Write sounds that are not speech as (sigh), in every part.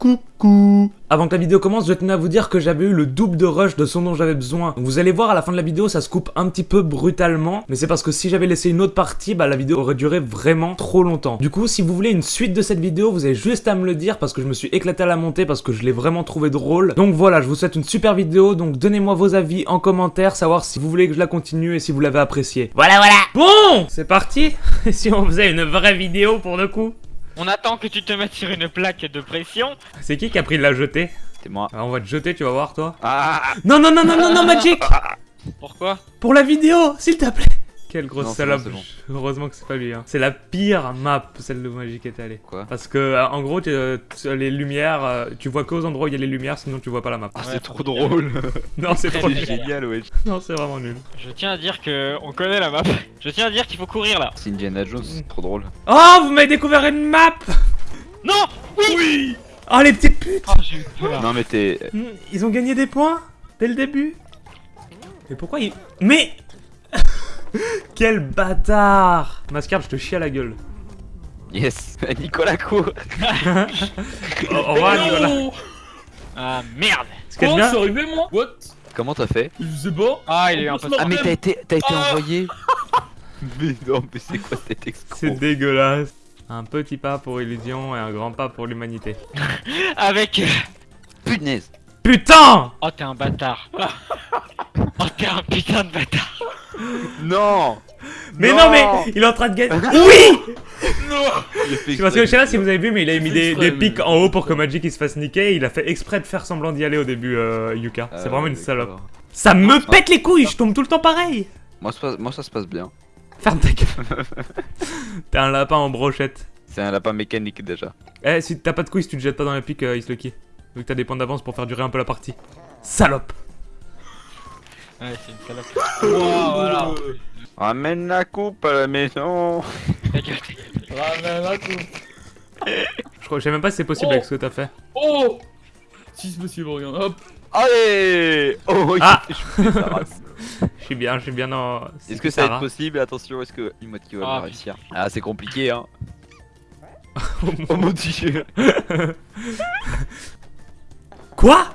Coucou Avant que la vidéo commence, je tenais à vous dire que j'avais eu le double de rush de ce dont j'avais besoin. Vous allez voir à la fin de la vidéo, ça se coupe un petit peu brutalement, mais c'est parce que si j'avais laissé une autre partie, bah la vidéo aurait duré vraiment trop longtemps. Du coup, si vous voulez une suite de cette vidéo, vous avez juste à me le dire parce que je me suis éclaté à la monter, parce que je l'ai vraiment trouvé drôle. Donc voilà, je vous souhaite une super vidéo, donc donnez-moi vos avis en commentaire, savoir si vous voulez que je la continue et si vous l'avez appréciée. Voilà, voilà Bon C'est parti (laughs) si on faisait une vraie vidéo pour le coup On attend que tu te mettes sur une plaque de pression. C'est qui qui a pris de la jetée C'est moi. Ah, On va te jeter, tu vas voir toi. Ah Non, non, non, non, non, non, Magic Pourquoi? Pour la vidéo, s'il te plaît Quelle grosse Non, salope. bon, Heureusement que c'est pas lui. Hein. C'est la pire map, celle de Magic est allée. Quoi Parce que, euh, en gros, euh, les lumières, euh, tu vois qu'aux endroits où il y a les lumières, sinon tu vois pas la map. Ah, Ouais, c'est trop drôle (laughs) Non, c'est trop C'est génial, ouais. Non, c'est vraiment nul. Je tiens à dire que on connaît la map. Je tiens à dire qu'il faut courir là. C'est Indiana Jones, c'est trop drôle. Oh, vous m'avez découvert une map Non Oui Oh, les petites putes Oh j'ai eu peur. Non mais t'es... Hmm, Ils ont gagné des points dès le début. Mais pourquoi ils... Mais (laughs) Quel bâtard Mascarpe, je te chie à la gueule. Yes (laughs) Nicolas court Au (laughs) au revoir, Nicolas. Ah merde Quoi bien... C'est arrivé moi What? Comment t'as fait? Je sais pas. Ah il est un peu... Ah mais t'as été, t'as été Ah envoyé Mais non, mais c'est quoi cet escroc? C'est dégueulasse. Un petit pas pour Illusion et un grand pas pour l'humanité. Avec... euh, Punaise Putain Oh t'es un bâtard. Oh t'es un putain de bâtard. Non Mais non, mais il est en train de gagner. (laughs) Oui Il fait Parce que je sais pas si vous avez vu, mais il a mis des, pics en haut pour que Magic il se fasse niquer. Il a fait exprès de faire semblant d'y aller au début, euh, Yuka. Ah, C'est vraiment une salope. Ça me pète les couilles, je tombe tout le temps pareil. Moi, ça, moi ça se passe bien. Ferme ta gueule. (laughs) T'es un lapin en brochette. C'est un lapin mécanique déjà. Eh, si t'as pas de couilles, si tu te jettes pas dans les pics, euh, Islucky. Vu que t'as des points d'avance pour faire durer un peu la partie. Salope. Ouais c'est une salope. (laughs) Wow, voilà. Ramène la coupe à la maison. (laughs) Ramène la coupe. Je, crois, je sais même pas si c'est possible Oh. avec ce que t'as fait. Oh Si c'est possible, regarde. Hop. Allez Oh, Ah. (laughs) Je suis bien, je suis bien dans. Est-ce que ça va être possible? Attention, est-ce que une mode qui va Ah, réussir? Ah, c'est compliqué, hein. Oh mon- Oh mon dieu Quoi?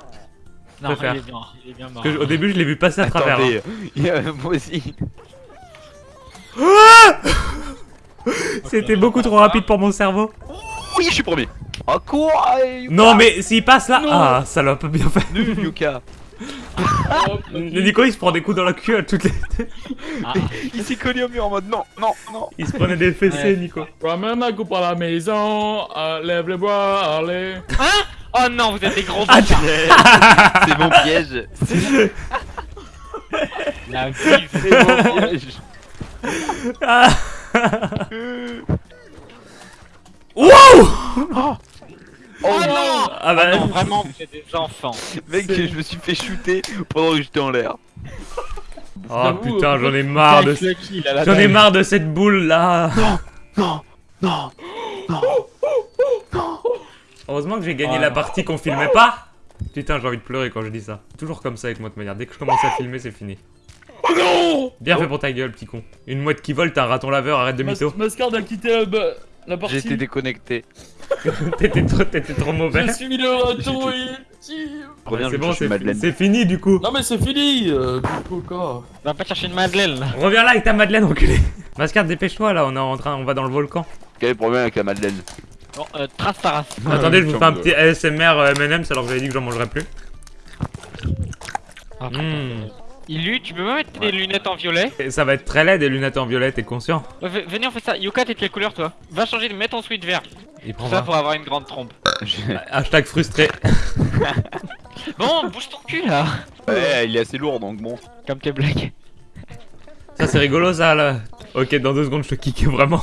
Non il est bien, il est bien mort. Parce que je- Au début, je l'ai vu passer à travers. hein. Attendez, il y a- moi aussi. C'était beaucoup trop rapide pour mon cerveau. Oui, je suis premier. Oh, cours allez, Non, mais s'il passe là. Non. Ah, salope, bien fait. Nul, Yuka. (laughs) Le Nico, il se prend des coups dans la queue à toutes les. Ah, Il s'est collé au mur en mode non, non, non. Il se prenait des fessées, Ouais. Nico. Ramène la coupe à la maison. euh, lève les bras, allez. Oh non vous êtes des gros Ah, bâtards. (laughs) C'est mon piège. (laughs) La bise. C'est mon piège. Ah. (laughs) Wow Oh, Oh non Ah bah. Non vraiment vous êtes des enfants. Mec, je me suis fait shooter pendant que j'étais en l'air. Oh putain, j'en ai marre de. J'en ai marre de cette boule là. Non, non, non. Heureusement que j'ai gagné Ah. la partie qu'on filmait pas. Putain, j'ai envie de pleurer quand je dis ça. Toujours comme ça avec moi de manière. Dès que je commence à filmer, c'est fini. Oh non Bien fait pour ta gueule, petit con. Une mouette qui vole, t'es un raton laveur, arrête de mytho. Mas- Mascard a quitté la, la partie. J'ai été déconnecté. (laughs) T'étais trop, t'étais trop mauvais. Je suis le raton. Reviens, c'est bon, c'est Madeleine. c'est fini du coup. Non mais c'est fini. Euh, Va pas chercher une madeleine là. Reviens là avec ta Madeleine, enculé. Mascard, dépêche-toi là, on est en train, on va dans le volcan. Quel est le problème avec la Madeleine? Bon euh, trace ta race. Attendez, je vous fais un petit ASMR euh, M&M's alors que j'avais dit que j'en mangerais plus. Ah, Mmh. Illu, tu peux pas mettre des lunettes en violet? Et Ça va être très laid des lunettes en violet, t'es conscient Ouais, v- Venez on fait ça. Yuka t'es de quelle couleur toi? Va changer de mettre ton sweat vert. Il prend ça pour avoir une grande trompe. Hashtag frustré. (laughs) Bon bouge ton cul là. Ouais, il est assez lourd donc bon. Comme tes blagues. Ça c'est rigolo ça là. Ok, dans deux secondes je te kick vraiment.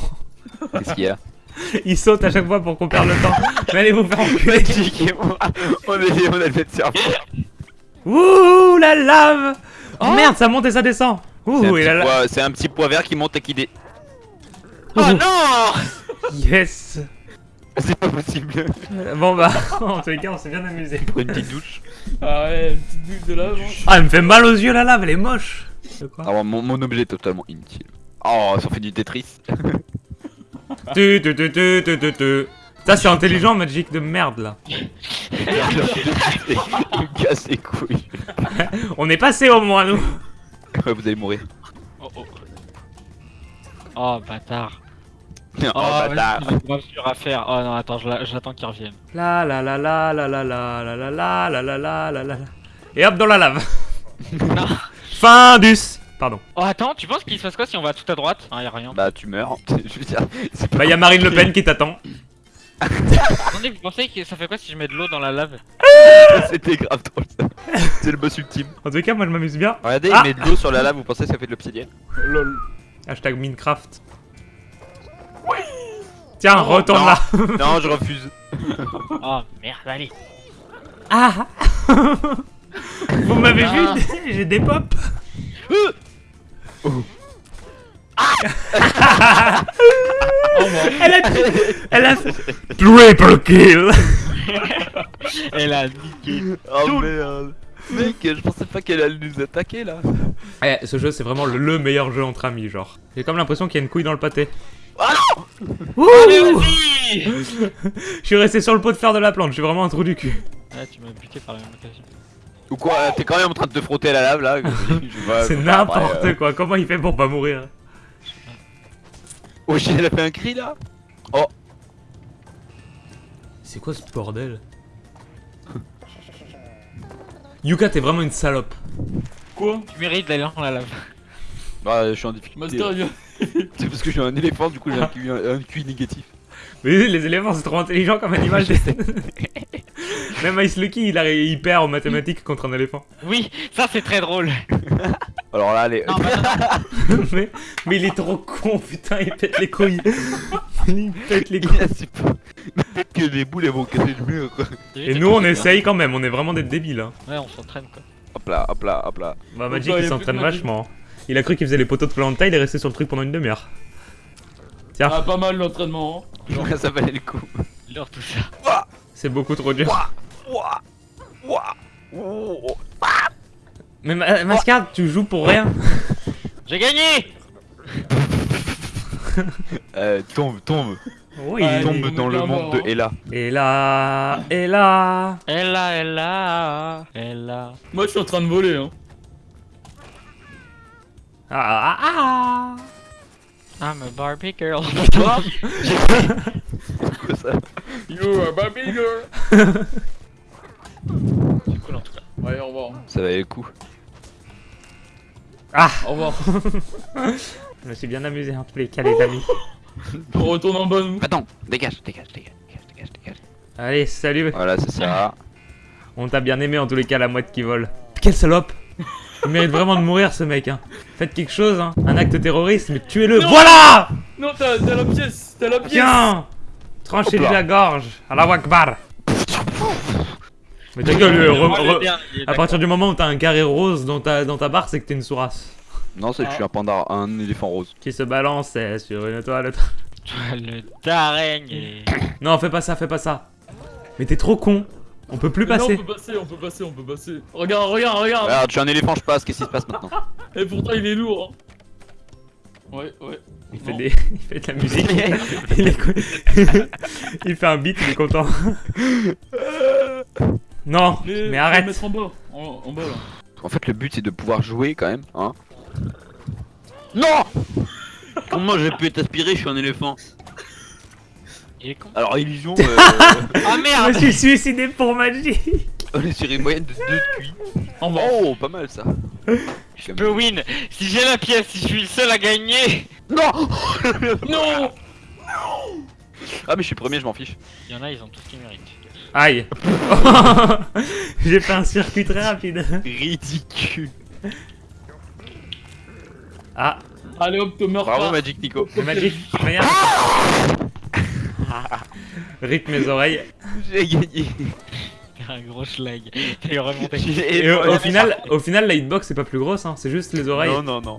Qu'est-ce qu'il y a? (laughs) Il saute à chaque fois pour qu'on perde le temps. Mais allez vous faire enculer. On est, on a le même cerveau. Ouh la lave Oh merde, ça monte et ça descend. C'est un, Ouh et petit la lave. c'est un petit pois vert qui monte et qui dé... Oh non Yes. C'est pas possible. Bon bah, (laughs) en tous les cas, on s'est bien amusé. Pour une petite douche. Ah ouais, une petite bulle de lave. hein. Ah, elle me fait mal aux yeux la lave, elle est moche. De quoi Alors mon, mon objet est totalement inutile. Oh, ça fait du Tetris. (laughs) Tu tu tu tu tu tu tu. Ça, c'est intelligent, Magic de merde, là. Casse les couilles. On est passé au moins, nous. Ouais, vous allez mourir. Oh oh. Oh bâtard. Oh, Oh, bâtard. est grave à faire. Oh non, attends, la- j'attends qu'il revienne. La la la la la la la la la la la la la la la Et hop dans la lave. Non. Fin d'us. Pardon. Oh attends, tu penses qu'il se passe quoi si on va tout à droite Ah, y a rien. Bah, tu meurs. Je veux dire, pas Bah, y a Marine Le Pen qui t'attend. Attendez, vous pensez que ça fait quoi si je mets de l'eau dans la lave (laughs) C'était grave drôle ça. C'est le boss ultime. En tout cas, moi, je m'amuse bien. Regardez, Ah. il met de l'eau sur la lave, vous pensez que ça fait de l'obsidienne Lol. Hashtag Minecraft. Tiens, retourne non. là. (laughs) Non, je refuse. (laughs) Oh merde, allez. Ah Vous m'avez vu Ah. J'ai des pop. Oh. Elle a... Elle a... Triple kill (laughs) Elle a niqué. Oh merde. Mec, je pensais pas qu'elle allait nous attaquer là. Eh, ce jeu, c'est vraiment le, le meilleur jeu entre amis, genre. J'ai comme l'impression qu'il y a une couille dans le pâté. Ouh Allez, vas-y (laughs) Je suis resté sur le pot de fer de la plante, je suis vraiment un trou du cul. Ah, tu m'as buté par la même occasion. Ou quoi T'es quand même en train de te frotter à la lave là. (laughs) C'est n'importe euh, quoi, comment il fait pour pas mourir Oh shit, elle a fait un cri là C'est quoi ce bordel (laughs) Yuka, t'es vraiment une salope. Quoi Tu mérites d'aller dans la lave. Bah, je suis en difficulté. (laughs) C'est parce que j'ai un éléphant, du coup j'ai un QI, un QI négatif. Mais les éléphants, c'est trop intelligent comme animal. Même Ice Lucky, il, a, il perd en mathématiques contre un éléphant. Oui, ça c'est très drôle. (laughs) Alors là, allez. Non, bah, non, non. (laughs) mais, mais il est trop con, putain, il pète les couilles. (laughs) il pète les Il couilles. Peut-être que les boules elles vont casser le mur. Et nous, on essaye quand même, on est vraiment des débiles. Hein. Ouais, on s'entraîne quoi. Hop là, hop là, hop là. Bah, Magic, bah, il s'entraîne vachement. Il a cru qu'il faisait les poteaux de Planta, il est resté sur le truc pendant une demi-heure. Tiens, Ah, pas mal l'entraînement. hein. Ça valait le coup. L'heure tout ça. c'est beaucoup trop dur. Ouah Mais Ma- Mascard, tu joues pour rien. J'ai gagné (laughs) Euh, tombe, tombe. Oui. Tombe dans le monde de. Ella. Là, elle là, elle là. Moi, je suis en train de voler. Hein. Ah, ah, ah. I'm a Barbie girl. (laughs) Quoi ça You are baby girl. (laughs) C'est cool en tout cas. Ouais, au revoir. Ça valait le coup. Ah, Au revoir. (laughs) je me suis bien amusé en tous les cas, les amis. On retourne en nous. Attends, dégage, dégage, dégage, dégage, dégage, dégage. Allez, salut. Voilà, c'est ça. (laughs) On t'a bien aimé en tous les cas, la mouette qui vole. Quelle salope Il mérite vraiment de mourir ce mec. Hein. Faites quelque chose, hein. un acte terroriste, mais tuez-le. Voilà Non, t'as la pièce. T'as la pièce. Tiens Tranchez-lui la gorge. À la Wakbar. Mais ta gueule, à partir du moment où t'as un carré rose dans ta, dans ta barre, c'est que t'es une sourasse. Non, c'est que je suis un panda, un éléphant rose. Qui se balance sur une toile. Toi, le d'araignée. (coughs) Non, fais pas ça, fais pas ça. Mais t'es trop con. On peut plus Mais non, passer. on peut passer, on peut passer, on peut passer. Regarde, regarde, regarde. Regarde, je suis un éléphant, je passe, qu'est-ce qui se passe maintenant (laughs) Et pourtant, il est lourd. hein. Ouais, ouais. Il fait, des... (laughs) il fait de la musique. (laughs) il, est co- il fait un beat, il est content. Non, mais, le arrête. mettre en bas. En, en bas, là. En fait, le but c'est de pouvoir jouer quand même, hein Non (laughs) Comment j'ai pu être aspiré Je suis un éléphant. Il est con. Alors, illusion, (laughs) euh, Ah Je me merde suis suicidé pour magie. (laughs) on est sur une moyenne de 2 de QI. En bas. Oh, pas mal ça. Je peux win Si j'ai la pièce, si je suis le seul à gagner Non Non Ah, mais je suis premier, je m'en fiche. Il y en a, ils ont tout ce qu'ils méritent. Aïe. (laughs) J'ai fait un circuit très rapide. Ridicule. Ah, Allez hop, te meurs Bravo, pas. Magic Nico. magique. Regarde. Rip mes oreilles. J'ai gagné. Un gros schlag. Et au, au final, au final, la hitbox c'est pas plus grosse, hein. c'est juste les oreilles. Non, non, non.